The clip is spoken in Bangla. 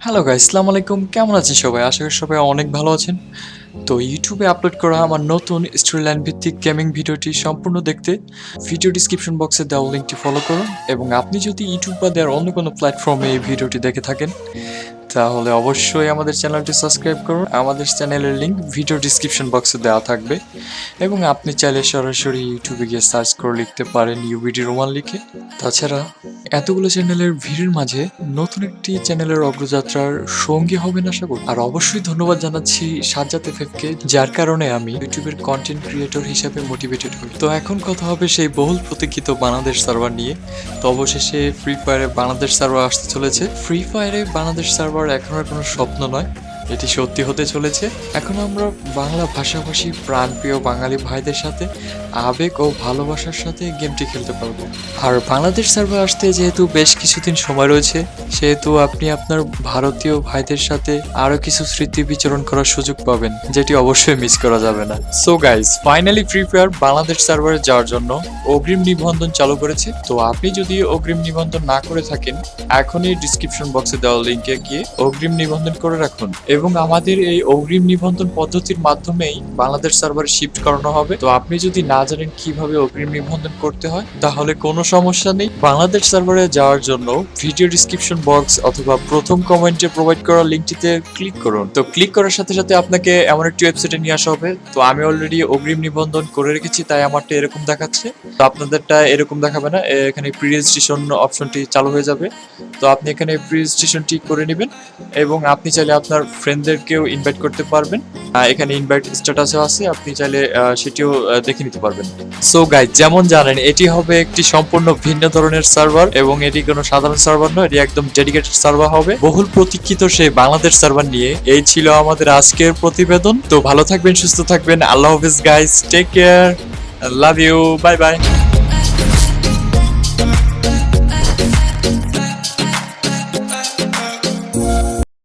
হ্যালো গাইস আসসালামু আলাইকুম। কেমন আছেন সবাই? আশা করি সবাই অনেক ভালো আছেন। তো ইউটিউবে আপলোড করা আমার নতুন স্টোরিলাইন ভিত্তিক গেমিং ভিডিওটি সম্পূর্ণ দেখতে ভিডিও ডিসক্রিপশন বক্সে দেওয়া লিঙ্কটি ফলো করুন এবং আপনি যদি ইউটিউব বা দেওয়ার অন্য কোনো প্ল্যাটফর্মে এই ভিডিওটি দেখে থাকেন, তাহলে অবশ্যই আমাদের চ্যানেলটি সাবস্ক্রাইব করুন। আমাদের চ্যানেলের লিঙ্ক ভিডিও ডিসক্রিপশন বক্সে দেওয়া থাকবে এবং আপনি চাইলে সরাসরি ইউটিউবে গিয়ে সার্চ করে লিখতে পারেন ইউবিডি রোমান লিখে। তাছাড়া এতগুলো চ্যানেলের ভিড়ের মাঝে নতুন একটি চ্যানেলের অগ্রযাত্রার সঙ্গী হবেন আশা করি। আর অবশ্যই ধন্যবাদ জানাচ্ছি সাজ্জাদ এফএফকে যার কারণে আমি ইউটিউবের কন্টেন্ট ক্রিয়েটর হিসেবে মোটিভেটেড হই। তো এখন কথা হবে সেই বহুল প্রতীক্ষিত বাংলাদেশ সার্ভার নিয়ে। তো অবশেষে ফ্রি ফায়ারে বাংলাদেশ সার্ভার আসতে চলেছে। ফ্রি ফায়ারে বাংলাদেশ সার্ভার এখন আর কোনো স্বপ্ন নয়। এটি সত্যি হতে চলেছে। এখন আমরা বাংলা ভাষাভাষী, প্রাণপ্রিয় বাঙালি ভাইদের সাথে আবেগ ও ভালোবাসার সাথে গেমটি খেলতে পারব। আর বাংলাদেশ সার্ভার আসতে যেহেতু বেশ কিছুদিন সময় রয়েছে, সেহেতু আপনি আপনার ভারতীয় ভাইদের সাথে আরও কিছু স্মৃতি বিচরণ করার সুযোগ পাবেন, যেটি অবশ্যই মিস করা যাবে না। So guys finally Free Fire Bangladesh সার্ভারে যাওয়ার জন্য অগ্রিম নিবন্ধন চালু করেছে। তো আপনি যদি অগ্রিম নিবন্ধন না করে থাকেন, এখনই ডিসক্রিপশন বক্সে দেওয়া লিঙ্কে গিয়ে অগ্রিম নিবন্ধন করে রাখুন। এবং আমাদের এই অগ্রিম নিবন্ধন পদ্ধতির মাধ্যমেই বাংলাদেশ সার্ভারে শিফট করানো হবে। তো আপনি যদি না জানেন কীভাবে অগ্রিম নিবন্ধন করতে হয়, তাহলে কোনো সমস্যা নেই। বাংলাদেশ সার্ভারে যাওয়ার জন্য ভিডিও ডিসক্রিপশন বক্স অথবা প্রথম কমেন্টে প্রোভাইড করা লিঙ্কটিতে ক্লিক করুন। তো ক্লিক করার সাথে সাথে আপনাকে এমন একটি ওয়েবসাইটে নিয়ে আসা হবে। তো আমি অলরেডি অগ্রিম নিবন্ধন করে রেখেছি, তাই আমারটা এরকম দেখাচ্ছে। তো আপনাদেরটা এরকম দেখাবে না। এখানে প্রি রেজিস্ট্রেশন অপশনটি চালু হয়ে যাবে। তো আপনি এখানে প্রি রেজিস্ট্রেশনটি করে নেবেন এবং আপনি চাইলে আপনার ফ্রেন্ডদেরকেও ইনভাইট করতে পারবেন। এখানে ইনভাইট স্ট্যাটাসও আছে, আপনি চাইলে সেটিও দেখে নিতে পারবেন। সো গাইজ যেমন জানেন, এটি হবে একটি সম্পূর্ণ ভিন্ন ধরনের সার্ভার এবং এটি কোনো সাধারণ সার্ভার নয়, এটি একদম ডেডিকেটেড সার্ভার হবে। বহুল প্রতীক্ষিত সেই বাংলাদেশ সার্ভার নিয়ে। এই ছিল আমাদের আজকের প্রতিবেদন। তো ভালো থাকবেন, সুস্থ থাকবেন। আল্লাহ হাফিজ guys take care love you bye bye